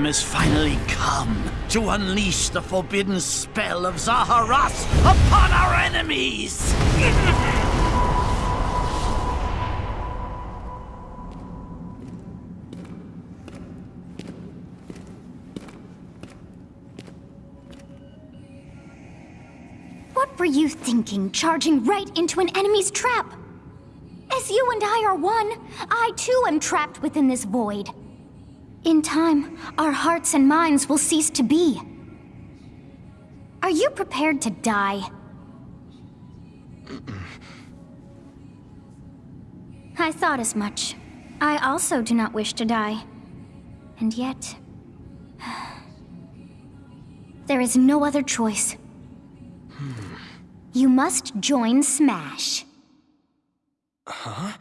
time has finally come to unleash the forbidden spell of Zahras upon our enemies! What were you thinking, charging right into an enemy's trap? As you and I are one, I too am trapped within this void. In time, our hearts and minds will cease to be. Are you prepared to die? I thought as much. I also do not wish to die. And yet... There is no other choice. You must join Smash. Huh?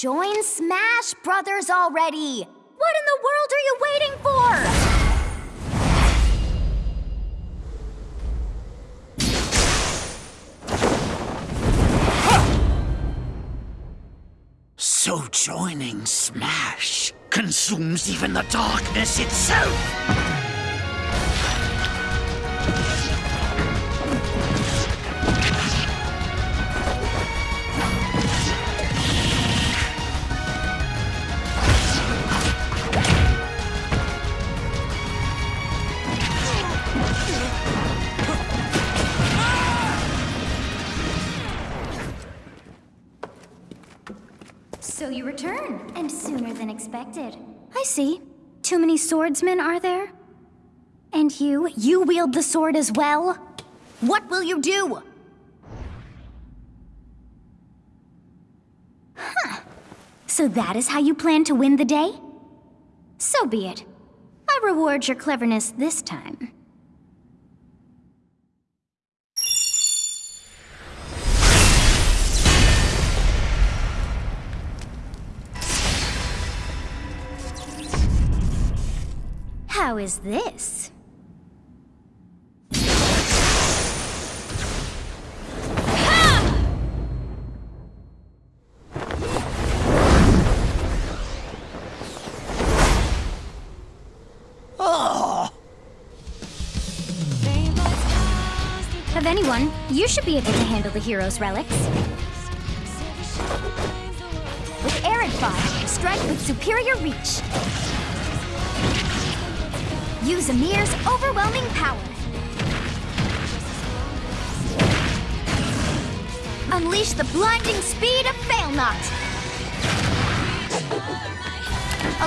Join Smash Brothers already! What in the world are you waiting for? So joining Smash consumes even the darkness itself! So you return, and sooner than expected. I see. Too many swordsmen, are there? And you, you wield the sword as well? What will you do? Huh. So that is how you plan to win the day? So be it. I reward your cleverness this time. How is this? Of anyone, you should be able to handle the hero's relics. With Areadbhar, strike with superior reach. Use Aymr's overwhelming power. Unleash the blinding speed of Failnaught.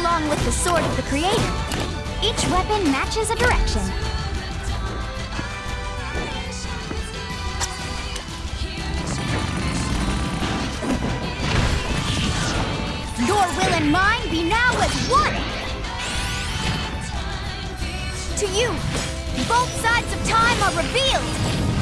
Along with the Sword of the Creator, each weapon matches a direction. Your will and mine To you, both sides of time are revealed!